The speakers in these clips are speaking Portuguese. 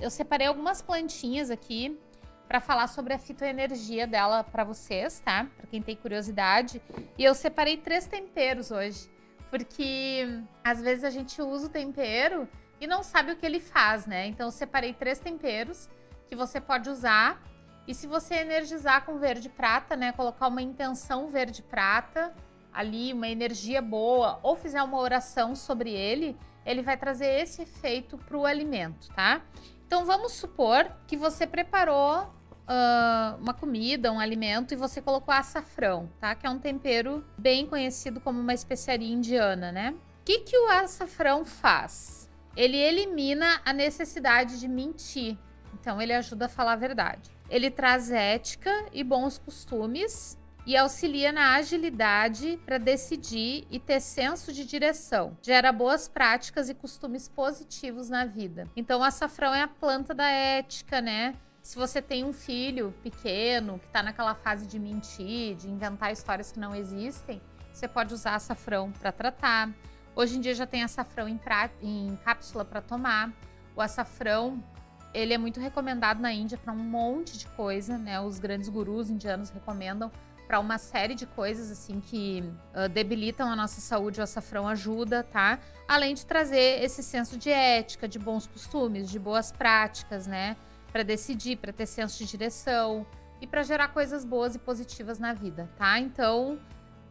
eu separei algumas plantinhas aqui para falar sobre a fitoenergia dela para vocês, tá? Para quem tem curiosidade. E eu separei três temperos hoje, porque às vezes a gente usa o tempero e não sabe o que ele faz, né? Então eu separei três temperos que você pode usar. E se você energizar com verde prata, né, colocar uma intenção verde prata ali, uma energia boa, ou fizer uma oração sobre ele, ele vai trazer esse efeito para o alimento, tá? Então vamos supor que você preparou uh, uma comida, um alimento e você colocou açafrão, tá? Que é um tempero bem conhecido como uma especiaria indiana, né? O que, que o açafrão faz? Ele elimina a necessidade de mentir. Então ele ajuda a falar a verdade. Ele traz ética e bons costumes e auxilia na agilidade para decidir e ter senso de direção. Gera boas práticas e costumes positivos na vida. Então, o açafrão é a planta da ética, né? Se você tem um filho pequeno que está naquela fase de mentir, de inventar histórias que não existem, você pode usar açafrão para tratar. Hoje em dia já tem açafrão em, pra... em cápsula para tomar. O açafrão ele é muito recomendado na Índia para um monte de coisa, né? Os grandes gurus indianos recomendam para uma série de coisas assim que uh, debilitam a nossa saúde, o açafrão ajuda, tá? Além de trazer esse senso de ética, de bons costumes, de boas práticas, né? Para decidir, para ter senso de direção e para gerar coisas boas e positivas na vida, tá? Então,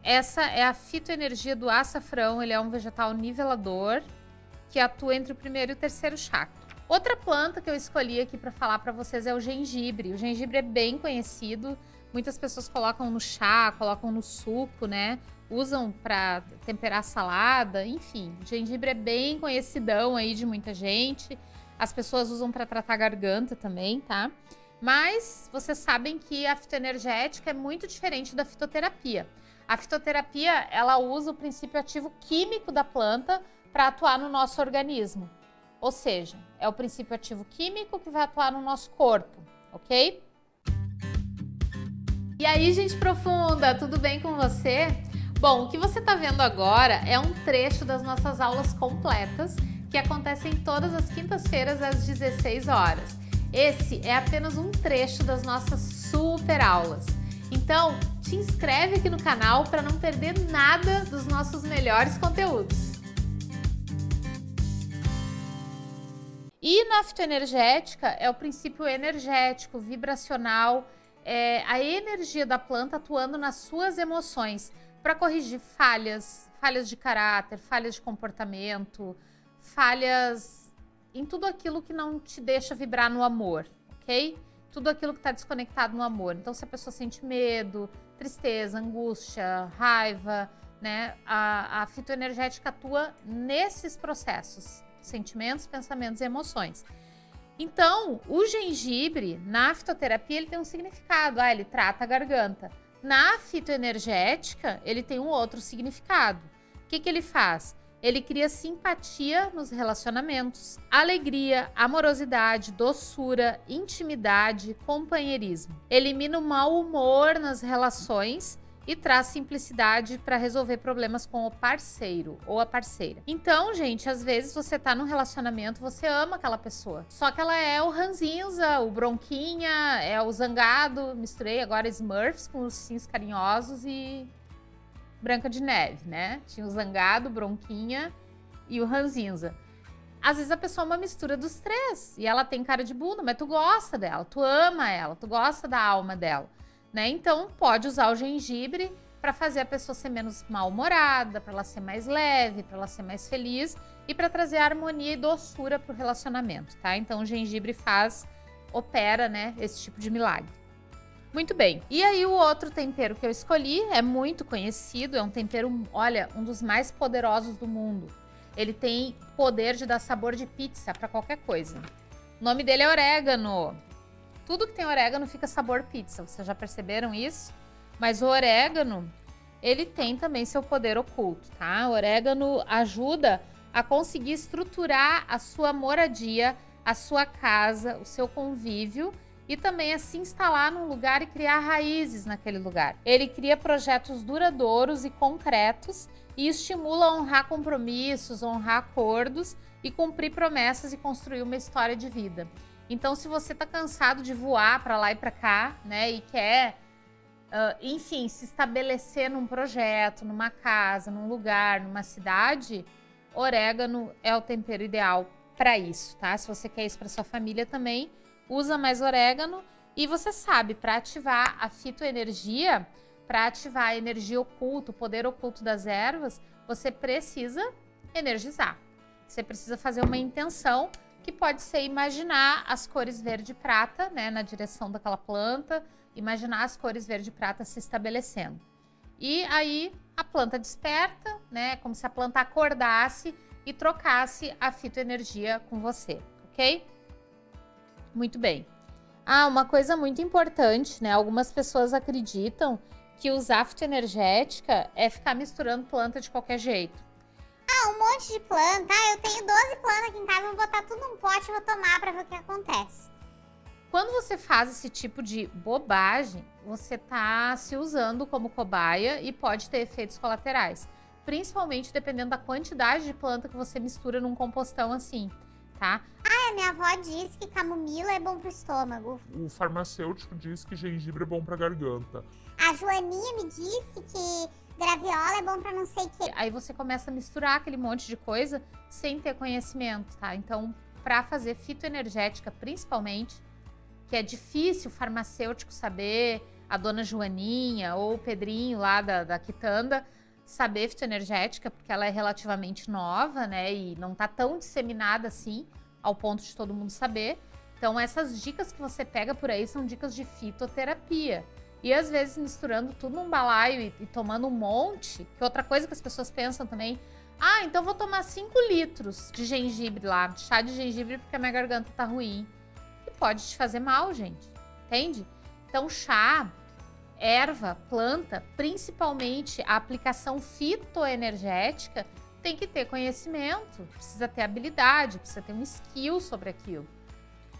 essa é a fitoenergia do açafrão, ele é um vegetal nivelador que atua entre o primeiro e o terceiro chakra. Outra planta que eu escolhi aqui para falar para vocês é o gengibre. O gengibre é bem conhecido, Muitas pessoas colocam no chá, colocam no suco, né? Usam para temperar salada, enfim. Gengibre é bem conhecidão aí de muita gente. As pessoas usam para tratar garganta também, tá? Mas vocês sabem que a fitoenergética é muito diferente da fitoterapia. A fitoterapia, ela usa o princípio ativo químico da planta para atuar no nosso organismo. Ou seja, é o princípio ativo químico que vai atuar no nosso corpo, ok? E aí, gente profunda, tudo bem com você? Bom, o que você está vendo agora é um trecho das nossas aulas completas que acontecem todas as quintas-feiras às 16 horas. Esse é apenas um trecho das nossas super aulas. Então, te inscreve aqui no canal para não perder nada dos nossos melhores conteúdos. E na é o princípio energético, vibracional, é, a energia da planta atuando nas suas emoções para corrigir falhas, falhas de caráter, falhas de comportamento, falhas em tudo aquilo que não te deixa vibrar no amor, ok? Tudo aquilo que está desconectado no amor. Então, se a pessoa sente medo, tristeza, angústia, raiva, né? A, a fitoenergética atua nesses processos, sentimentos, pensamentos e emoções. Então, o gengibre, na fitoterapia, ele tem um significado. Ah, ele trata a garganta. Na fitoenergética, ele tem um outro significado. O que, que ele faz? Ele cria simpatia nos relacionamentos, alegria, amorosidade, doçura, intimidade, companheirismo. Elimina o mau humor nas relações e traz simplicidade para resolver problemas com o parceiro ou a parceira. Então, gente, às vezes você tá num relacionamento, você ama aquela pessoa, só que ela é o ranzinza, o bronquinha, é o zangado, misturei agora Smurfs com os sims carinhosos e Branca de Neve, né? Tinha o zangado, bronquinha e o ranzinza. Às vezes a pessoa é uma mistura dos três e ela tem cara de bunda, mas tu gosta dela, tu ama ela, tu gosta da alma dela né? Então, pode usar o gengibre para fazer a pessoa ser menos mal-humorada, para ela ser mais leve, para ela ser mais feliz e para trazer harmonia e doçura para o relacionamento, tá? Então, o gengibre faz, opera, né, esse tipo de milagre. Muito bem. E aí, o outro tempero que eu escolhi é muito conhecido, é um tempero, olha, um dos mais poderosos do mundo. Ele tem poder de dar sabor de pizza para qualquer coisa. O nome dele é orégano. Tudo que tem orégano fica sabor pizza, vocês já perceberam isso? Mas o orégano, ele tem também seu poder oculto, tá? O orégano ajuda a conseguir estruturar a sua moradia, a sua casa, o seu convívio e também a se instalar num lugar e criar raízes naquele lugar. Ele cria projetos duradouros e concretos e estimula a honrar compromissos, honrar acordos e cumprir promessas e construir uma história de vida. Então, se você tá cansado de voar para lá e para cá, né, e quer, uh, enfim, se estabelecer num projeto, numa casa, num lugar, numa cidade, orégano é o tempero ideal para isso, tá? Se você quer isso para sua família também, usa mais orégano. E você sabe, para ativar a fitoenergia, para ativar a energia oculta, o poder oculto das ervas, você precisa energizar. Você precisa fazer uma intenção que pode ser imaginar as cores verde e prata, né, na direção daquela planta, imaginar as cores verde e prata se estabelecendo. E aí a planta desperta, né, como se a planta acordasse e trocasse a fitoenergia com você, ok? Muito bem. Ah, uma coisa muito importante, né? Algumas pessoas acreditam que usar fitoenergética é ficar misturando planta de qualquer jeito. Monte de planta. Ah, eu tenho 12 plantas aqui em casa, vou botar tudo num pote e vou tomar pra ver o que acontece. Quando você faz esse tipo de bobagem, você tá se usando como cobaia e pode ter efeitos colaterais. Principalmente dependendo da quantidade de planta que você mistura num compostão assim, tá? Ah, a minha avó disse que camomila é bom pro estômago. O farmacêutico diz que gengibre é bom pra garganta. A Joaninha me disse graviola é bom pra não sei o quê. Aí você começa a misturar aquele monte de coisa sem ter conhecimento, tá? Então, para fazer fitoenergética, principalmente, que é difícil o farmacêutico saber, a dona Joaninha ou o Pedrinho lá da, da Quitanda, saber fitoenergética, porque ela é relativamente nova, né? E não tá tão disseminada assim, ao ponto de todo mundo saber. Então, essas dicas que você pega por aí são dicas de fitoterapia. E às vezes misturando tudo num balaio e, e, tomando um monte, que outra coisa que as pessoas pensam também, ah, então vou tomar 5 litros de gengibre lá, chá de gengibre porque a minha garganta tá ruim. E pode te fazer mal, gente. Entende? Então, chá, erva, planta, principalmente a aplicação fitoenergética, tem que ter conhecimento, precisa ter habilidade, precisa ter um skill sobre aquilo.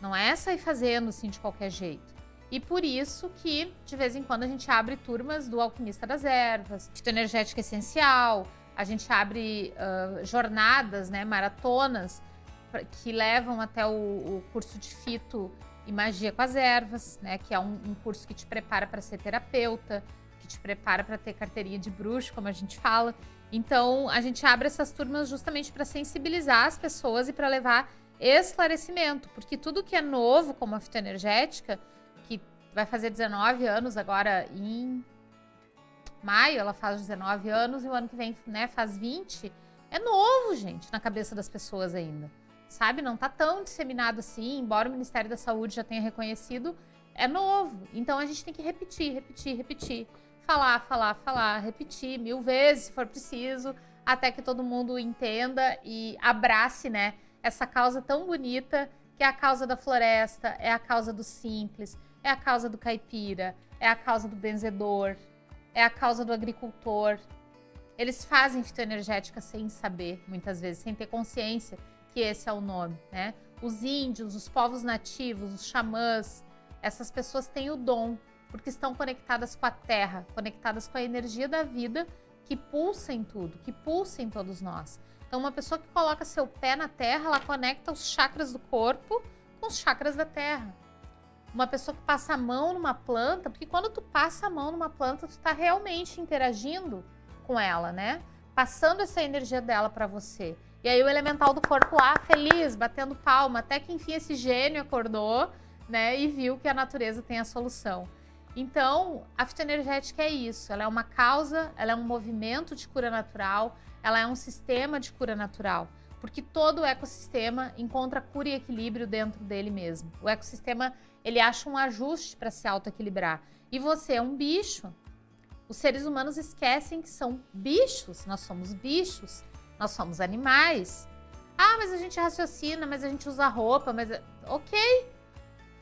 Não é sair fazendo assim de qualquer jeito. E por isso que, de vez em quando, a gente abre turmas do Alquimista das Ervas, Fitoenergética Essencial, a gente abre uh, jornadas, né, maratonas, que levam até o, o, curso de Fito e Magia com as Ervas, né, que é um, um curso que te prepara para ser terapeuta, que te prepara para ter carteirinha de bruxo, como a gente fala. Então, a gente abre essas turmas justamente para sensibilizar as pessoas e para levar esclarecimento, porque tudo que é novo, como a fitoenergética, vai fazer 19 anos agora em maio, ela faz 19 anos e o ano que vem, né, faz 20. É novo, gente, na cabeça das pessoas ainda. Sabe? Não tá tão disseminado assim, embora o Ministério da Saúde já tenha reconhecido, é novo. Então a gente tem que repetir, repetir, repetir. Falar, falar, falar, repetir mil vezes se for preciso, até que todo mundo entenda e abrace, né, essa causa tão bonita que é a causa da floresta, é a causa do simples, é a causa do caipira, é a causa do benzedor, é a causa do agricultor. Eles fazem fitoenergética sem saber, muitas vezes, sem ter consciência que esse é o nome, né? Os índios, os povos nativos, os xamãs, essas pessoas têm o dom, porque estão conectadas com a terra, conectadas com a energia da vida que pulsa em tudo, que pulsa em todos nós. Então, uma pessoa que coloca seu pé na terra, ela conecta os chakras do corpo com os chakras da terra uma pessoa que passa a mão numa planta, porque quando tu passa a mão numa planta, tu tá realmente interagindo com ela, né? Passando essa energia dela para você. E aí o elemental do corpo lá, feliz, batendo palma, até que enfim esse gênio acordou, né, e viu que a natureza tem a solução. Então, a fitoenergética é isso, ela é uma causa, ela é um movimento de cura natural, ela é um sistema de cura natural, porque todo o ecossistema encontra cura e equilíbrio dentro dele mesmo. O ecossistema ele acha um ajuste para se autoequilibrar. E você é um bicho. Os seres humanos esquecem que são bichos, nós somos bichos, nós somos animais. Ah, mas a gente raciocina, mas a gente usa roupa, mas. Ok.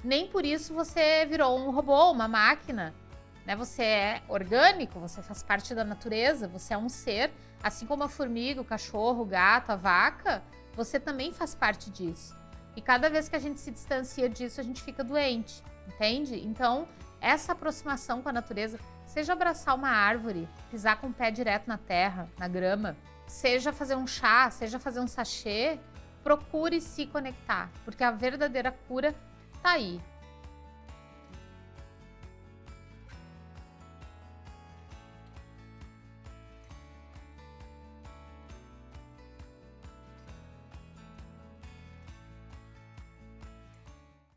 Nem por isso você virou um robô, uma máquina. Né? Você é orgânico, você faz parte da natureza, você é um ser, assim como a formiga, o cachorro, o gato, a vaca, você também faz parte disso. E cada vez que a gente se distancia disso, a gente fica doente, entende? Então, essa aproximação com a natureza, seja abraçar uma árvore, pisar com o pé direto na terra, na grama, seja fazer um chá, seja fazer um sachê, procure se conectar, porque a verdadeira cura tá aí.